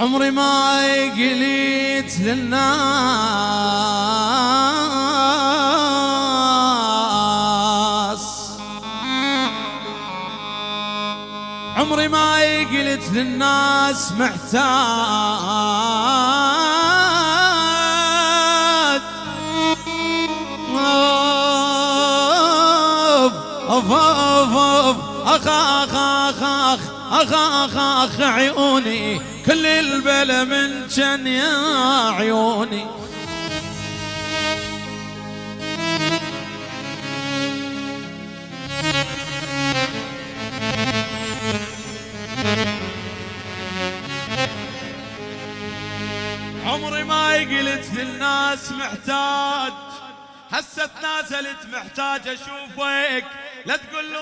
عمري ما قليت للناس عمري ما قلت للناس محتاج أوف أوف أوف أوف أخ أخ أخ. أخ أخ أخ عيوني كل البلا من جن يا عيوني. عمري ما قلت للناس محتاج هسه تنازلت محتاج أشوفك لا تقول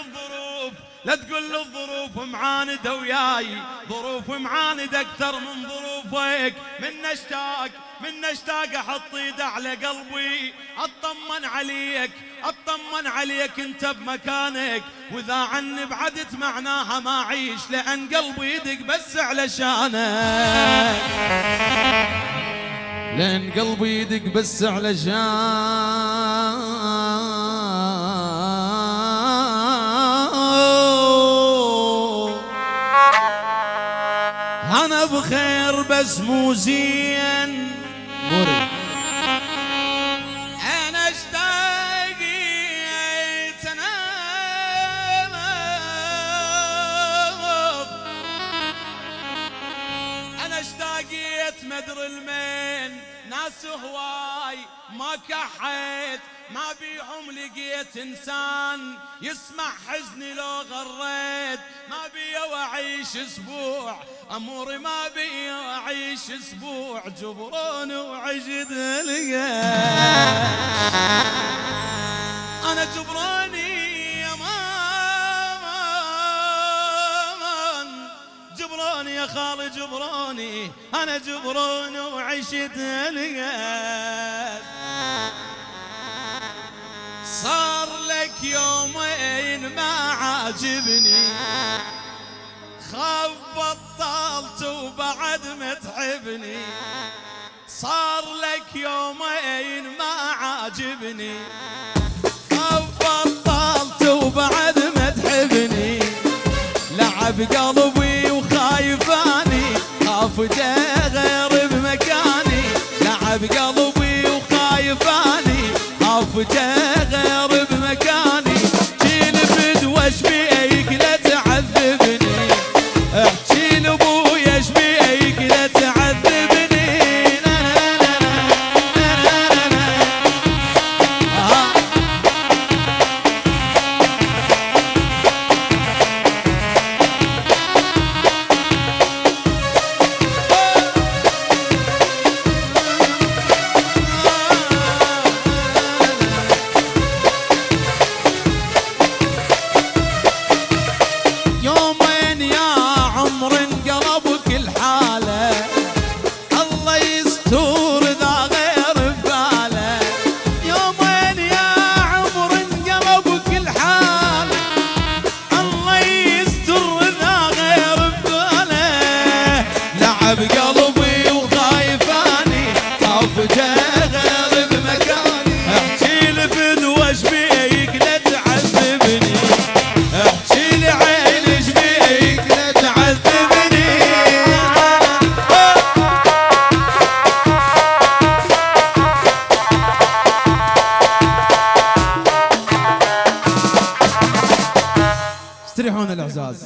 الظروف لا تقول الظروف معاندة وياي ظروف معاندة أكثر من ظروفك. من اشتاق من اشتاق أحط إيد على قلبي أطمن عليك أطمن عليك أنت بمكانك. وإذا عني بعدت معناها ما أعيش لأن قلبي يدق بس علشانك لأن قلبي يدق بس علشان أنا بخير بس مو زين. مري أنا اشتاقيت أنا أنا اشتاقيت مدر المين. ناس هواي ما كحيت ما بيهم لقيت إنسان يسمع حزني لو غريت. ما بي واعيش أسبوع أموري ما بي اعيش أسبوع. جبرون وعجد لقيت. جبراني يا خالي جبراني أنا جبران وعشت لقيت صار لك يومين ما عاجبني. خاف بطلت وبعد متعبني صار لك يومين ما عاجبني. خاف بطلت وبعد متعبني لعب قلبي خاف غير بمكاني لعب قلبي وخايفاني. خاف لعب قلبي وخايفاني طاف غير بمكاني. احكي لفدوى إيش بيك لا احكي لي عين إيش بيك لا تعذبني. الأعزاز.